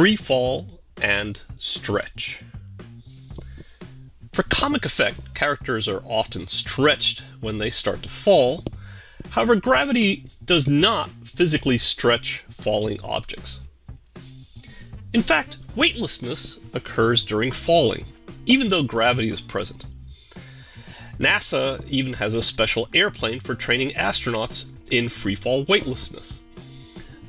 free fall, and stretch. For comic effect, characters are often stretched when they start to fall. However, gravity does not physically stretch falling objects. In fact, weightlessness occurs during falling, even though gravity is present. NASA even has a special airplane for training astronauts in freefall weightlessness.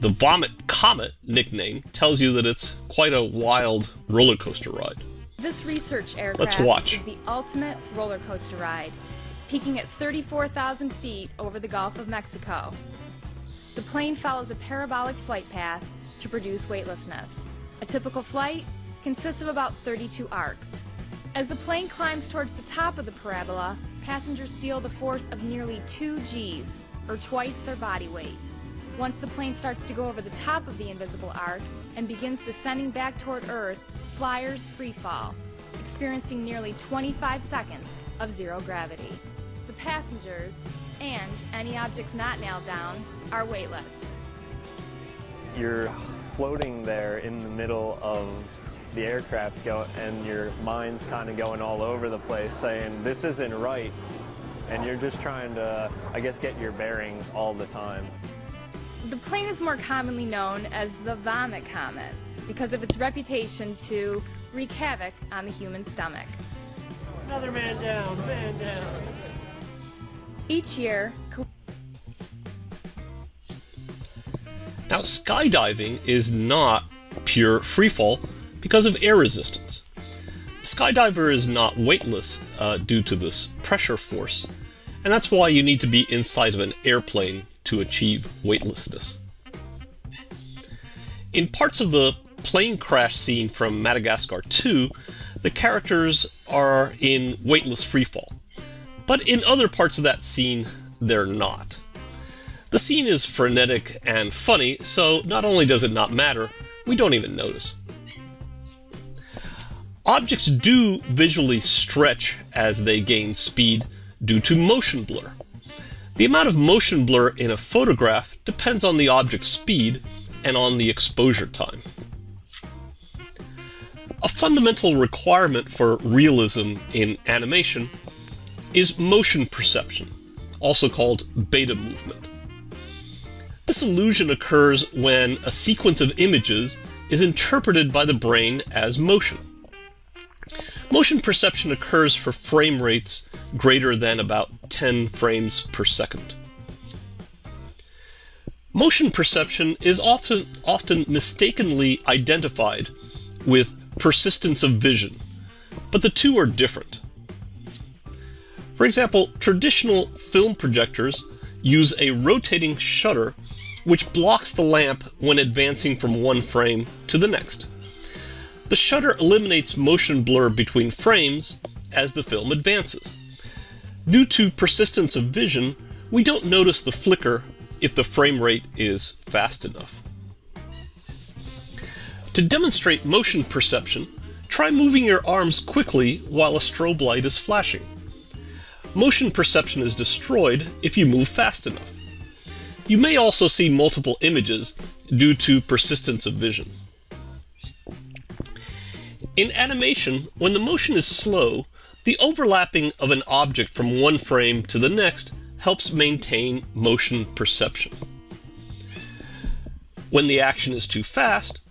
The Vomit Comet nickname tells you that it's quite a wild roller coaster ride. This research aircraft Let's watch. is the ultimate roller coaster ride, peaking at 34,000 feet over the Gulf of Mexico. The plane follows a parabolic flight path to produce weightlessness. A typical flight consists of about 32 arcs. As the plane climbs towards the top of the parabola, passengers feel the force of nearly 2 Gs, or twice their body weight. Once the plane starts to go over the top of the invisible arc and begins descending back toward Earth, flyers free fall, experiencing nearly 25 seconds of zero gravity. The passengers, and any objects not nailed down, are weightless. You're floating there in the middle of the aircraft go and your mind's kind of going all over the place saying this isn't right and you're just trying to I guess get your bearings all the time. The plane is more commonly known as the vomit comet because of its reputation to wreak havoc on the human stomach. Another man down, man down. Each year, Now, skydiving is not pure freefall because of air resistance. The skydiver is not weightless uh, due to this pressure force, and that's why you need to be inside of an airplane to achieve weightlessness. In parts of the plane crash scene from Madagascar 2, the characters are in weightless freefall. But in other parts of that scene, they're not. The scene is frenetic and funny, so not only does it not matter, we don't even notice. Objects do visually stretch as they gain speed due to motion blur. The amount of motion blur in a photograph depends on the object's speed and on the exposure time. A fundamental requirement for realism in animation is motion perception, also called beta movement. This illusion occurs when a sequence of images is interpreted by the brain as motion. Motion perception occurs for frame rates greater than about 10 frames per second. Motion perception is often, often mistakenly identified with persistence of vision, but the two are different. For example, traditional film projectors use a rotating shutter which blocks the lamp when advancing from one frame to the next. The shutter eliminates motion blur between frames as the film advances. Due to persistence of vision, we don't notice the flicker if the frame rate is fast enough. To demonstrate motion perception, try moving your arms quickly while a strobe light is flashing. Motion perception is destroyed if you move fast enough. You may also see multiple images due to persistence of vision. In animation, when the motion is slow, the overlapping of an object from one frame to the next helps maintain motion perception. When the action is too fast,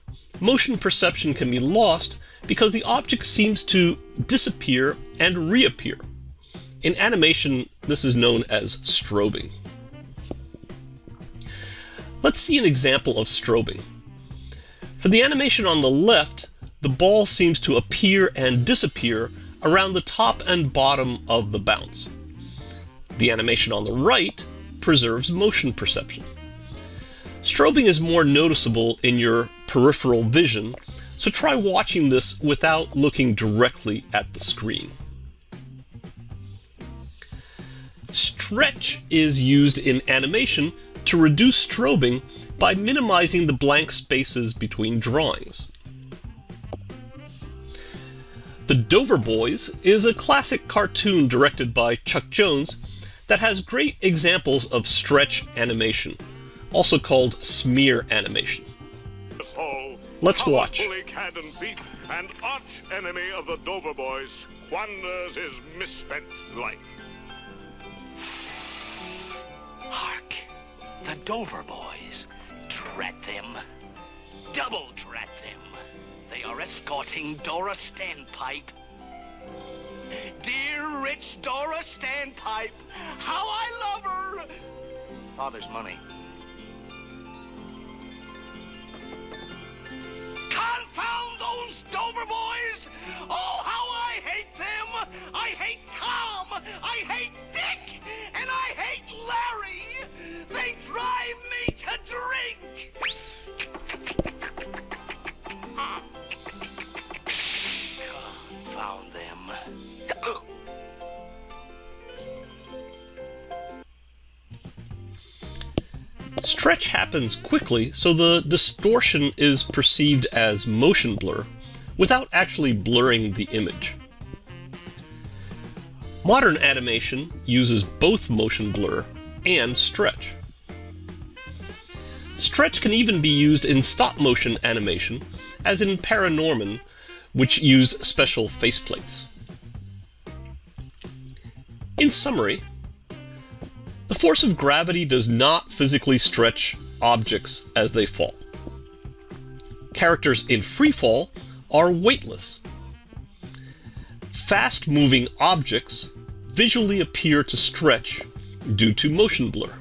motion perception can be lost because the object seems to disappear and reappear. In animation, this is known as strobing. Let's see an example of strobing. For the animation on the left, the ball seems to appear and disappear around the top and bottom of the bounce. The animation on the right preserves motion perception. Strobing is more noticeable in your peripheral vision, so try watching this without looking directly at the screen. Stretch is used in animation to reduce strobing by minimizing the blank spaces between drawings. The Dover Boys is a classic cartoon directed by Chuck Jones that has great examples of stretch animation, also called smear animation. Paul. Let's watch. Bully Cadden Pete and arch enemy of the Dover boys squanders his misspent life. Hark! The Dover boys. Drat them. Double drat are escorting Dora Standpipe. Dear rich Dora Standpipe, how I love her! Father's money. Stretch happens quickly, so the distortion is perceived as motion blur without actually blurring the image. Modern animation uses both motion blur and stretch. Stretch can even be used in stop motion animation, as in Paranorman, which used special faceplates. In summary, the force of gravity does not physically stretch objects as they fall. Characters in free fall are weightless. Fast moving objects visually appear to stretch due to motion blur.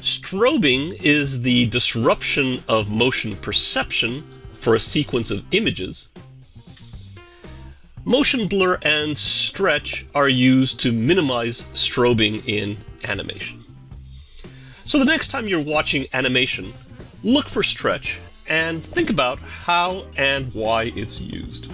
Strobing is the disruption of motion perception for a sequence of images. Motion blur and stretch are used to minimize strobing in animation. So the next time you're watching animation, look for stretch and think about how and why it's used.